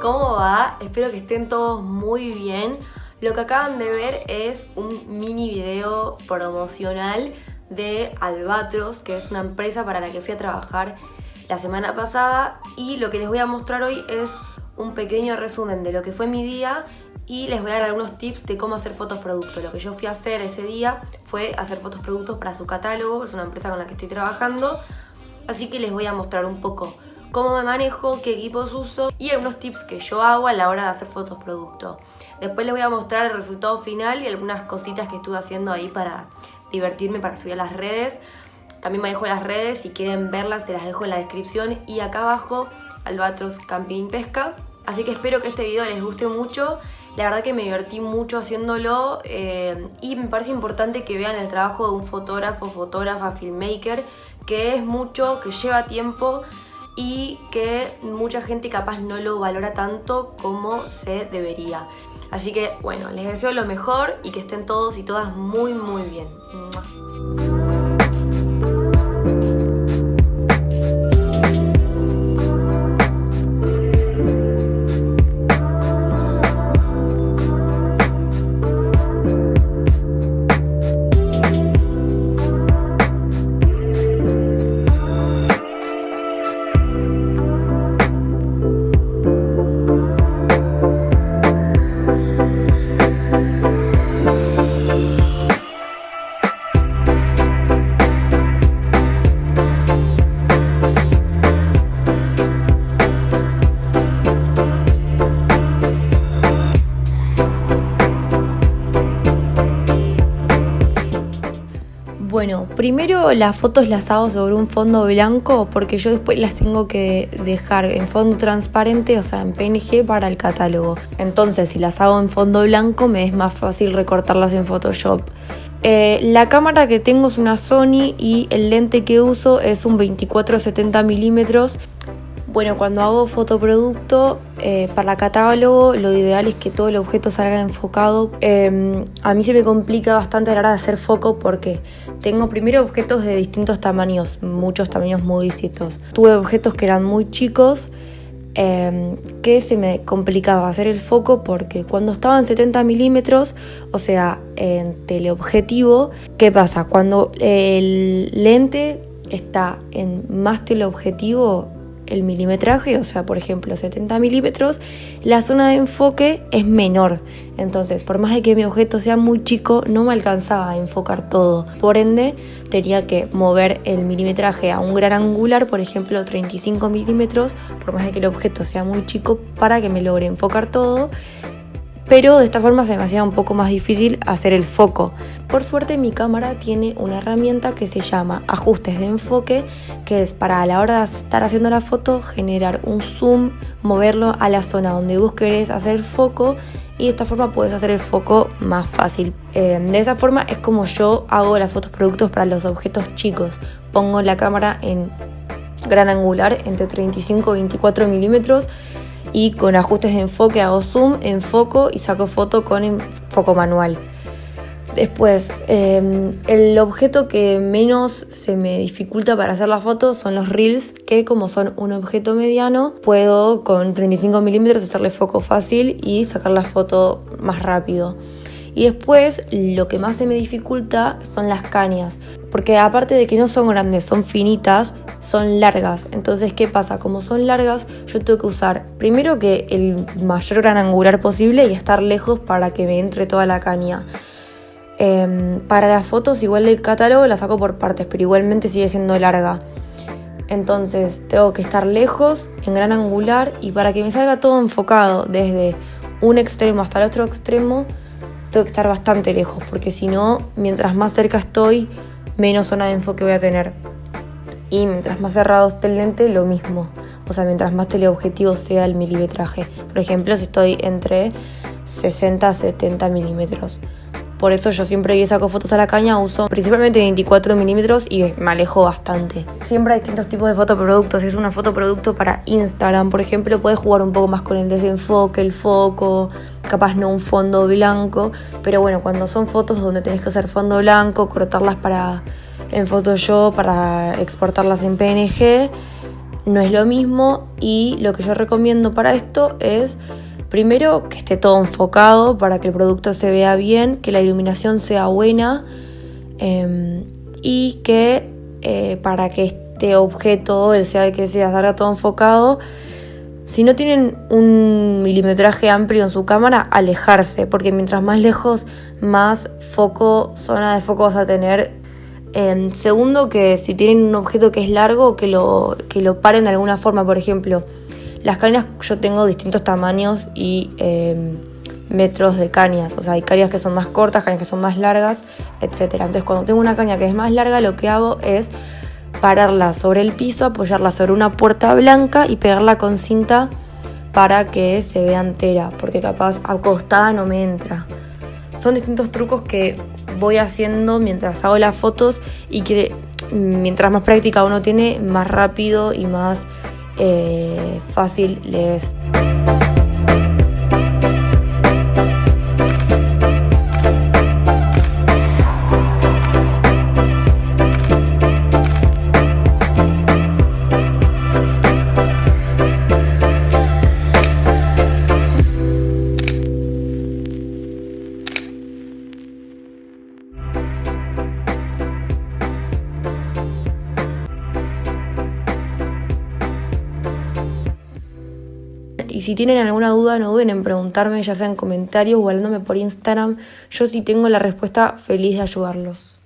¿Cómo va? Espero que estén todos muy bien. Lo que acaban de ver es un mini video promocional de Albatros, que es una empresa para la que fui a trabajar la semana pasada y lo que les voy a mostrar hoy es un pequeño resumen de lo que fue mi día y les voy a dar algunos tips de cómo hacer fotos producto. Lo que yo fui a hacer ese día fue hacer fotos productos para su catálogo, es una empresa con la que estoy trabajando, así que les voy a mostrar un poco cómo me manejo, qué equipos uso y algunos tips que yo hago a la hora de hacer fotos producto. Después les voy a mostrar el resultado final y algunas cositas que estuve haciendo ahí para divertirme, para subir a las redes. También me dejo las redes, si quieren verlas se las dejo en la descripción y acá abajo Albatros Camping Pesca. Así que espero que este video les guste mucho. La verdad que me divertí mucho haciéndolo eh, y me parece importante que vean el trabajo de un fotógrafo, fotógrafa, filmmaker, que es mucho, que lleva tiempo y que mucha gente capaz no lo valora tanto como se debería. Así que bueno, les deseo lo mejor y que estén todos y todas muy muy bien. Bueno, primero las fotos las hago sobre un fondo blanco porque yo después las tengo que dejar en fondo transparente, o sea, en PNG para el catálogo. Entonces, si las hago en fondo blanco, me es más fácil recortarlas en Photoshop. Eh, la cámara que tengo es una Sony y el lente que uso es un 24-70 milímetros bueno, cuando hago fotoproducto eh, para catálogo, lo ideal es que todo el objeto salga enfocado. Em, a mí se me complica bastante a la hora de hacer foco porque tengo primero objetos de distintos tamaños, muchos tamaños muy distintos. Tuve objetos que eran muy chicos, em, que se me complicaba hacer el foco porque cuando estaba en 70 milímetros, o sea, en teleobjetivo, ¿qué pasa? Cuando el lente está en más teleobjetivo, el milimetraje, o sea, por ejemplo, 70 milímetros, la zona de enfoque es menor. Entonces, por más de que mi objeto sea muy chico, no me alcanzaba a enfocar todo. Por ende, tenía que mover el milimetraje a un gran angular, por ejemplo, 35 milímetros, por más de que el objeto sea muy chico, para que me logre enfocar todo pero de esta forma se me hacía un poco más difícil hacer el foco. Por suerte mi cámara tiene una herramienta que se llama ajustes de enfoque, que es para a la hora de estar haciendo la foto generar un zoom, moverlo a la zona donde vos querés hacer foco y de esta forma puedes hacer el foco más fácil. Eh, de esa forma es como yo hago las fotos productos para los objetos chicos. Pongo la cámara en gran angular entre 35 y 24 milímetros y con ajustes de enfoque hago zoom, enfoco y saco foto con foco manual. Después, em, el objeto que menos se me dificulta para hacer la foto son los reels, que como son un objeto mediano, puedo con 35 milímetros hacerle foco fácil y sacar la foto más rápido. Y después lo que más se me dificulta son las cañas, porque aparte de que no son grandes, son finitas, son largas. Entonces, ¿qué pasa? Como son largas, yo tengo que usar primero que el mayor gran angular posible y estar lejos para que me entre toda la caña. Em, para las fotos, igual del catálogo, las saco por partes, pero igualmente sigue siendo larga. Entonces, tengo que estar lejos, en gran angular, y para que me salga todo enfocado desde un extremo hasta el otro extremo, tengo que estar bastante lejos, porque si no, mientras más cerca estoy, menos zona de enfoque voy a tener. Y mientras más cerrado esté el lente, lo mismo. O sea, mientras más teleobjetivo sea el milimetraje. Por ejemplo, si estoy entre 60 a 70 milímetros. Por eso yo siempre que saco fotos a la caña uso principalmente 24 milímetros y me alejo bastante. Siempre hay distintos tipos de fotoproductos. Si es una fotoproducto para Instagram, por ejemplo, puedes jugar un poco más con el desenfoque, el foco, capaz no un fondo blanco. Pero bueno, cuando son fotos donde tenés que hacer fondo blanco, cortarlas para en Photoshop, para exportarlas en PNG, no es lo mismo. Y lo que yo recomiendo para esto es Primero, que esté todo enfocado para que el producto se vea bien, que la iluminación sea buena em, y que eh, para que este objeto, el sea el que sea, salga todo enfocado, si no tienen un milimetraje amplio en su cámara, alejarse, porque mientras más lejos, más foco, zona de foco vas a tener. Em, segundo, que si tienen un objeto que es largo, que lo, que lo paren de alguna forma, por ejemplo las cañas yo tengo distintos tamaños y em, metros de cañas. O sea, hay cañas que son más cortas, cañas que son más largas, etc. Entonces, cuando tengo una caña que es más larga, lo que hago es pararla sobre el piso, apoyarla sobre una puerta blanca y pegarla con cinta para que se vea entera, porque capaz acostada no me entra. Son distintos trucos que voy haciendo mientras hago las fotos y que mientras más práctica uno tiene, más rápido y más eh, fácil les Y si tienen alguna duda, no duden en preguntarme, ya sea en comentarios o hablándome por Instagram. Yo si tengo la respuesta, feliz de ayudarlos.